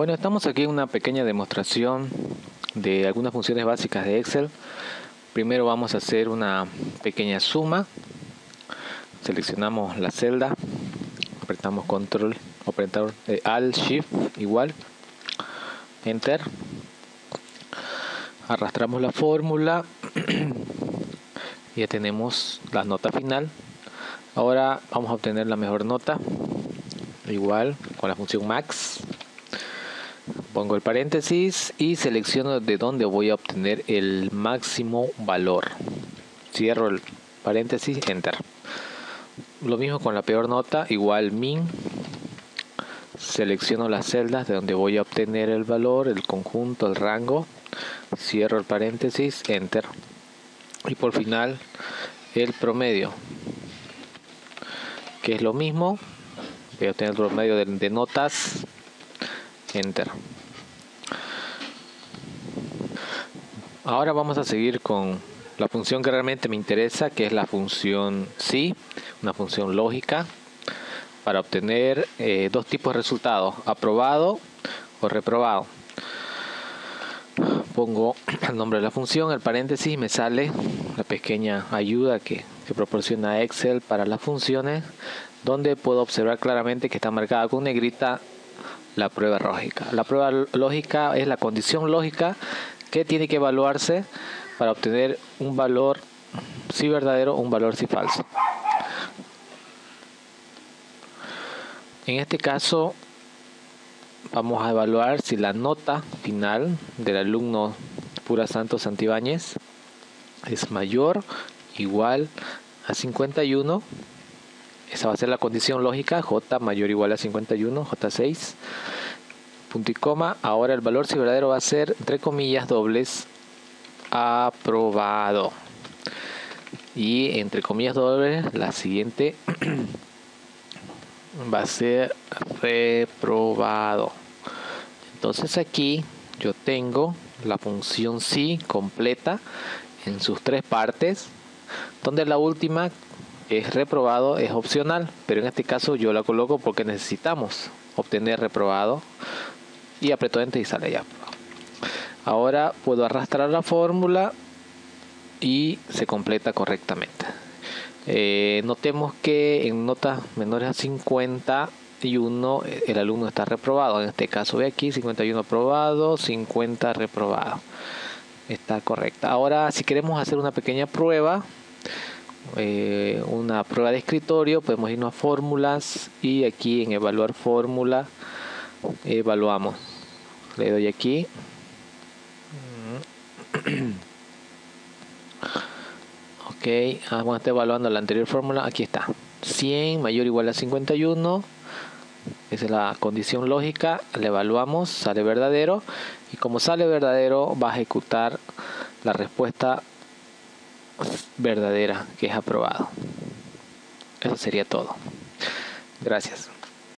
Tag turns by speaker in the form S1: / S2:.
S1: Bueno, estamos aquí en una pequeña demostración de algunas funciones básicas de Excel. Primero vamos a hacer una pequeña suma. Seleccionamos la celda, apretamos control, apretamos eh, Alt Shift igual, Enter. Arrastramos la fórmula. ya tenemos la nota final. Ahora vamos a obtener la mejor nota. Igual con la función max pongo el paréntesis y selecciono de dónde voy a obtener el máximo valor. Cierro el paréntesis enter. Lo mismo con la peor nota igual min. Selecciono las celdas de donde voy a obtener el valor el conjunto el rango. Cierro el paréntesis enter. Y por final el promedio que es lo mismo. Voy a obtener el promedio de notas. Enter Ahora vamos a seguir con la función que realmente me interesa, que es la función si, una función lógica, para obtener eh, dos tipos de resultados, aprobado o reprobado. Pongo el nombre de la función, el paréntesis, me sale la pequeña ayuda que, que proporciona Excel para las funciones, donde puedo observar claramente que está marcada con negrita la prueba lógica. La prueba lógica es la condición lógica que tiene que evaluarse para obtener un valor si verdadero un valor si falso. En este caso vamos a evaluar si la nota final del alumno Pura Santos Santibáñez es mayor igual a 51 esa va a ser la condición lógica j mayor o igual a 51 j6 punto y coma. Ahora el valor si verdadero va a ser, entre comillas, dobles, aprobado. Y entre comillas dobles, la siguiente va a ser reprobado. Entonces aquí yo tengo la función si completa en sus tres partes, donde la última es reprobado, es opcional, pero en este caso yo la coloco porque necesitamos obtener reprobado y aprieto enter y sale ya ahora puedo arrastrar la fórmula y se completa correctamente. Eh, notemos que en notas menores a 51 el alumno está reprobado. En este caso ve aquí 51 aprobado 50 reprobado. Está correcta. Ahora si queremos hacer una pequeña prueba eh, una prueba de escritorio podemos irnos a fórmulas y aquí en evaluar fórmula evaluamos le doy aquí. Ok vamos a estar evaluando la anterior fórmula. Aquí está. 100 mayor o igual a 51 esa es la condición lógica. Le evaluamos sale verdadero. Y como sale verdadero va a ejecutar la respuesta verdadera que es aprobado. Eso sería todo. Gracias